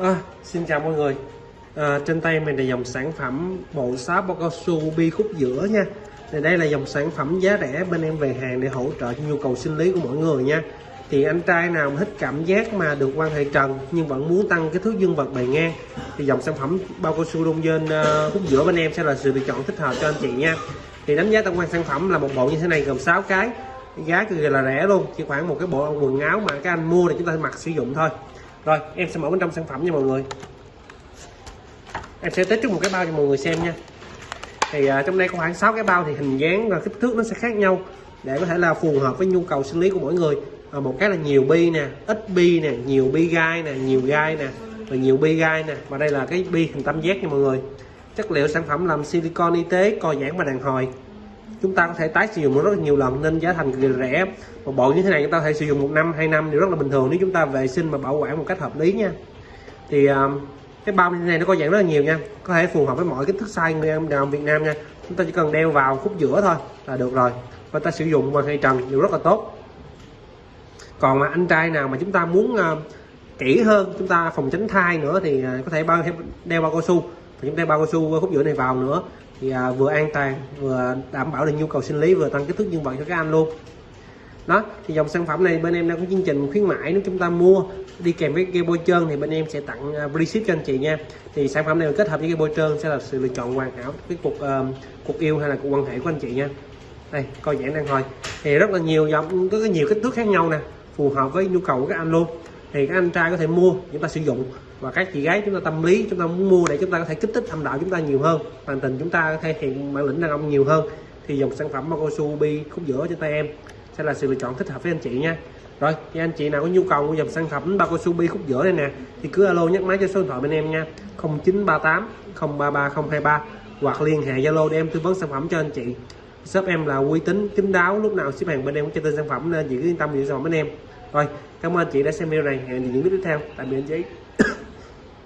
À, xin chào mọi người. À, Trên tay mình là dòng sản phẩm bộ sáp bao cao su bi khúc giữa nha. Thì Đây là dòng sản phẩm giá rẻ bên em về hàng để hỗ trợ cho nhu cầu sinh lý của mọi người nha. Thì anh trai nào mà thích cảm giác mà được quan hệ trần nhưng vẫn muốn tăng cái thước dương vật bề ngang Thì dòng sản phẩm bao cao su đông dên uh, khúc giữa bên em sẽ là sự lựa chọn thích hợp cho anh chị nha. Thì đánh giá tổng quan sản phẩm là một bộ như thế này gồm 6 cái. Giá cực kỳ là rẻ luôn chỉ khoảng một cái bộ quần áo mà các anh mua để chúng ta mặc sử dụng thôi rồi em sẽ mở bên trong sản phẩm nha mọi người. Em sẽ test trước một cái bao cho mọi người xem nha. Thì uh, trong đây có khoảng 6 cái bao thì hình dáng và kích thước nó sẽ khác nhau để có thể là phù hợp với nhu cầu sinh lý của mỗi người. À, một cái là nhiều bi nè ít bi nè nhiều bi gai nè nhiều gai nè và nhiều bi gai nè. Và đây là cái bi hình tam giác nha mọi người. Chất liệu sản phẩm làm silicon y tế co giãn và đàn hồi chúng ta có thể tái sử dụng rất là nhiều lần nên giá thành rẻ. Một bộ như thế này chúng ta có thể sử dụng một năm hai năm thì rất là bình thường nếu chúng ta vệ sinh và bảo quản một cách hợp lý nha. Thì à, cái bao như thế này nó có dạng rất là nhiều nha có thể phù hợp với mọi kích thước size người em đàn Việt Nam nha. Chúng ta chỉ cần đeo vào khúc giữa thôi là được rồi. Và ta sử dụng bằng hay trần đều rất là tốt. Còn mà anh trai nào mà chúng ta muốn uh, kỹ hơn chúng ta phòng tránh thai nữa thì uh, có thể bao đeo bao cao su. Và chúng ta bao cao su khúc giữa này vào nữa thì à, vừa an toàn vừa đảm bảo được nhu cầu sinh lý vừa tăng kích thước dương vật cho các anh luôn. Đó thì dòng sản phẩm này bên em đang có chương trình khuyến mãi nếu chúng ta mua đi kèm với cái bôi trơn thì bên em sẽ tặng à, free ship cho anh chị nha. Thì sản phẩm này kết hợp với cái bôi trơn sẽ là sự lựa chọn hoàn hảo cái cuộc uh, cuộc yêu hay là cuộc quan hệ của anh chị nha. Đây coi giảng đang thôi thì rất là nhiều dòng có nhiều kích thước khác nhau nè phù hợp với nhu cầu của các anh luôn thì các anh trai có thể mua, chúng ta sử dụng. Và các chị gái chúng ta tâm lý chúng ta muốn mua để chúng ta có thể kích thích âm đạo chúng ta nhiều hơn bản tình chúng ta thể hiện bản lĩnh đàn ông nhiều hơn, thì dòng sản phẩm cao su bi khúc giữa trên tay em sẽ là sự lựa chọn thích hợp với anh chị nha. Rồi, thì anh chị nào có nhu cầu mua dòng sản phẩm bao cao su bi khúc giữa này nè, thì cứ alo nhắc máy cho số điện thoại bên em nha. 0938 033023 hoặc liên hệ zalo để em tư vấn sản phẩm cho anh chị. Shop em là uy tín kín đáo, lúc nào ship hàng bên em cũng cho tên sản phẩm nên chị cứ yên tâm lựa sản phẩm bên em thôi, cảm ơn chị đã xem video này. Hẹn những video tiếp theo. Tạm biệt anh chị.